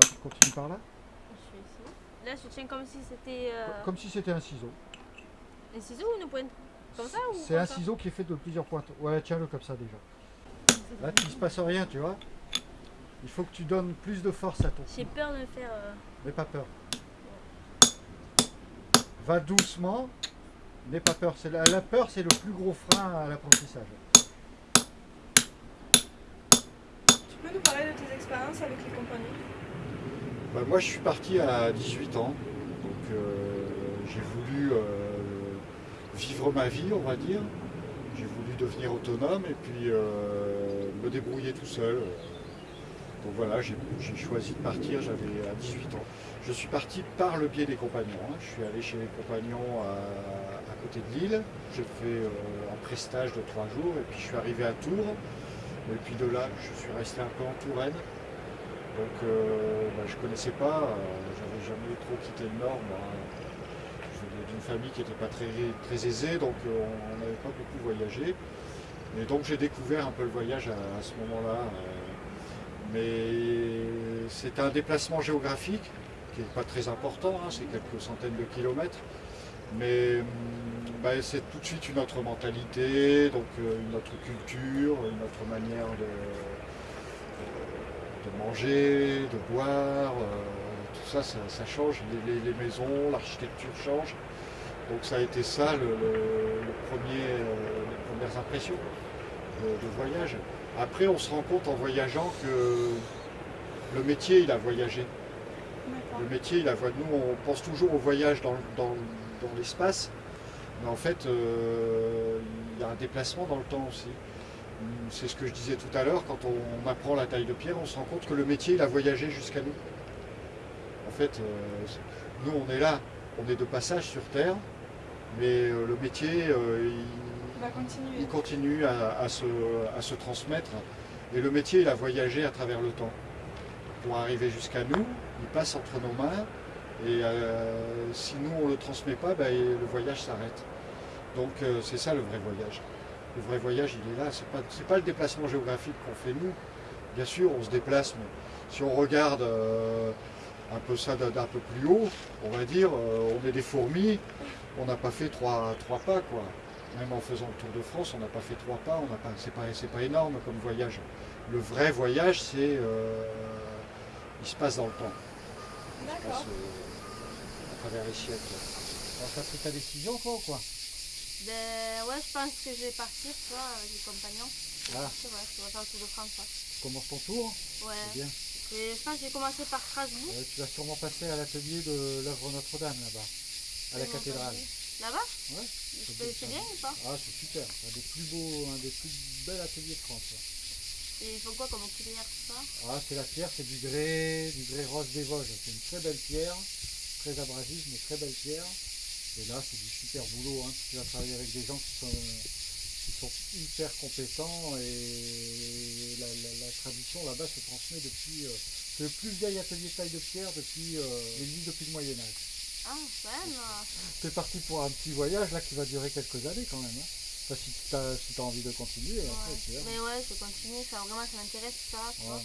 Tu continues par là Je suis ici. Là, je tiens comme si c'était euh, Comme si c'était un ciseau. un ciseau ou une pointe? Comme ça ou C'est un ça? ciseau qui est fait de plusieurs pointes. Ouais, tiens-le comme ça déjà. Là, il ne se passe rien, tu vois. Il faut que tu donnes plus de force à ton J'ai peur de le faire. euh, N'aie pas peur. Va doucement. N'aie pas peur. La peur, c'est le plus gros frein à l'apprentissage. Tu peux nous parler de tes expériences avec les compagnies? Bah, moi, je suis parti à 18 ans. Donc, euh, j'ai voulu euh, vivre ma vie, on va dire. J'ai voulu devenir autonome et puis euh, me débrouiller tout seul. Donc voilà, j'ai choisi de partir, j'avais à 18 ans. Je suis parti par le biais des compagnons. hein. Je suis allé chez les compagnons à, côté de Lille. J'ai fait un prestage de trois jours et puis je suis arrivé à Tours. Et puis de là, je suis resté un peu en Touraine. Donc euh, bah, je connaissais pas, euh, j'avais jamais trop quitté le Nord. moi. D'une famille qui n'était pas très, très aisée, donc euh, on n'avait pas beaucoup voyagé. Et donc j'ai découvert un peu le voyage à, ce moment-là. euh, mais c'est un déplacement géographique qui n'est pas très important, hein, c'est quelques centaines de kilomètres. Mais hum, bah, c'est tout de suite une autre mentalité, donc une autre culture, une autre manière de manger, de boire, euh, tout ça, ça, ça change, les, les- les maisons, l'architecture change. Donc ça a été ça le, le- le premier, euh, les premières impressions de, voyage. Après on se rend compte en voyageant que le métier il a voyagé. Le métier il a voyagé. Nous on pense toujours au voyage dans, dans- dans l'espace, mais en fait euh, il y a un déplacement dans le temps aussi. C'est ce que je disais tout à l'heure, quand on apprend la taille de pierre, on se rend compte que le métier, il a voyagé jusqu'à nous. En fait, euh, nous, on est là, on est de passage sur Terre, mais euh, le métier, euh, il, il continue à, à se, à se transmettre. Et le métier, il a voyagé à travers le temps. Pour arriver jusqu'à nous, il passe entre nos mains, et euh, si nous, on ne le transmet pas, ben, le voyage s'arrête. Donc, c'est ça le vrai voyage. Le vrai voyage, il est là. C'est pas, c'est pas le déplacement géographique qu'on fait nous. Bien sûr, on se déplace, mais si on regarde euh, un peu ça d'un peu plus haut, on va dire, euh, on est des fourmis, on n'a pas fait trois, trois pas, quoi. Même en faisant le Tour de France, on n'a pas fait trois pas, on n'a pas, c'est pas, c'est pas énorme comme voyage. Le vrai voyage, c'est, euh, il se passe dans le temps, il se D'accord. passe euh, à travers les siècles. Alors, t'as pris ta décision, ou quoi? Ben ouais, je pense que je vais partir, tu vois, avec les compagnons. Ah. Je vais faire le tour de France. ouais. Commence ton tour, Ouais. c'est bien. Et je pense que j'ai commencé par Strasbourg. Euh, tu vas sûrement passer à l'atelier de l'œuvre Notre-Dame, là-bas, à la cathédrale. Là-bas? Ouais. Je peux- C'est bien ou pas? Ah, c'est super, c'est un des plus beaux, un des plus bels ateliers de France. ouais. Et il faut quoi comme tout ça? Ah, c'est la pierre, c'est du grès, du grès rose des Vosges. C'est une très belle pierre, très abrasive, mais très belle pierre. Et là, c'est du super boulot. Hein. Tu vas travailler avec des gens qui sont, qui sont hyper compétents et la, la- la tradition là-bas se transmet depuis. euh, c'est le plus vieil atelier de taille de pierre depuis euh, l'existe depuis le Moyen Âge. Ah, même. C'est parti pour un petit voyage là qui va durer quelques années quand même. Hein. Enfin, si tu as, si t'as envie de continuer, après, ouais. tu verras. Mais ouais, je continuer. Ça, vraiment, ça m'intéresse ça. Ouais.